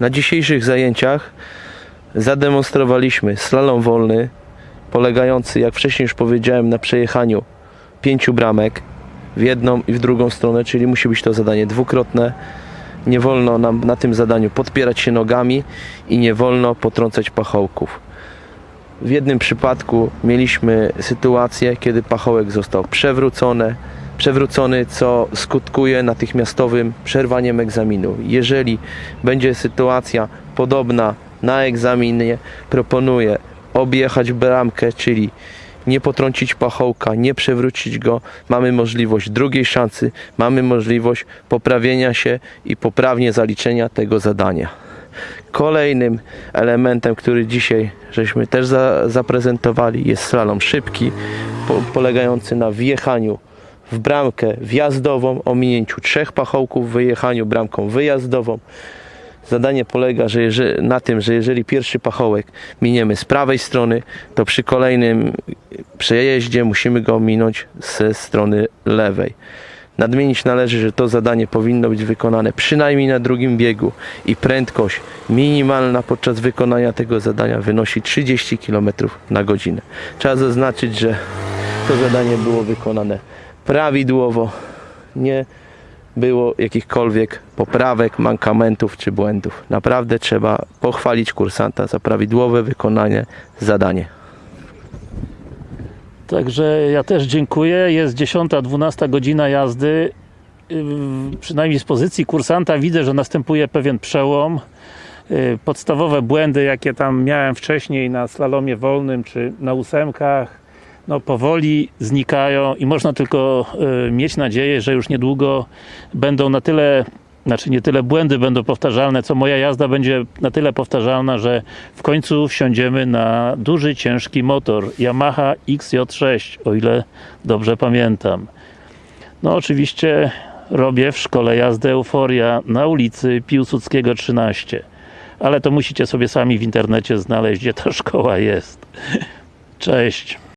Na dzisiejszych zajęciach zademonstrowaliśmy slalom wolny, polegający, jak wcześniej już powiedziałem, na przejechaniu pięciu bramek w jedną i w drugą stronę, czyli musi być to zadanie dwukrotne. Nie wolno nam na tym zadaniu podpierać się nogami i nie wolno potrącać pachołków. W jednym przypadku mieliśmy sytuację, kiedy pachołek został przewrócony, przewrócony, co skutkuje natychmiastowym przerwaniem egzaminu. Jeżeli będzie sytuacja podobna na egzaminie, proponuję objechać bramkę, czyli nie potrącić pachołka, nie przewrócić go. Mamy możliwość drugiej szansy, mamy możliwość poprawienia się i poprawnie zaliczenia tego zadania. Kolejnym elementem, który dzisiaj żeśmy też za, zaprezentowali jest slalom szybki, po, polegający na wjechaniu w bramkę wjazdową, ominięciu trzech pachołków, wyjechaniu bramką wyjazdową. Zadanie polega że jeżeli, na tym, że jeżeli pierwszy pachołek miniemy z prawej strony, to przy kolejnym przejeździe musimy go minąć ze strony lewej. Nadmienić należy, że to zadanie powinno być wykonane przynajmniej na drugim biegu i prędkość minimalna podczas wykonania tego zadania wynosi 30 km na godzinę. Trzeba zaznaczyć, że to zadanie było wykonane prawidłowo, nie było jakichkolwiek poprawek, mankamentów czy błędów. Naprawdę trzeba pochwalić kursanta za prawidłowe wykonanie zadania. Także ja też dziękuję. Jest 10-12 godzina jazdy. Przynajmniej z pozycji kursanta widzę, że następuje pewien przełom. Yy, Podstawowe błędy, jakie tam miałem wcześniej na slalomie wolnym czy na ósemkach, no powoli znikają i można tylko yy, mieć nadzieję, że już niedługo będą na tyle znaczy nie tyle błędy będą powtarzalne, co moja jazda będzie na tyle powtarzalna, że w końcu wsiądziemy na duży, ciężki motor Yamaha XJ6, o ile dobrze pamiętam. No oczywiście robię w szkole jazdy Euforia na ulicy Piłsudskiego 13. Ale to musicie sobie sami w internecie znaleźć, gdzie ta szkoła jest. Cześć!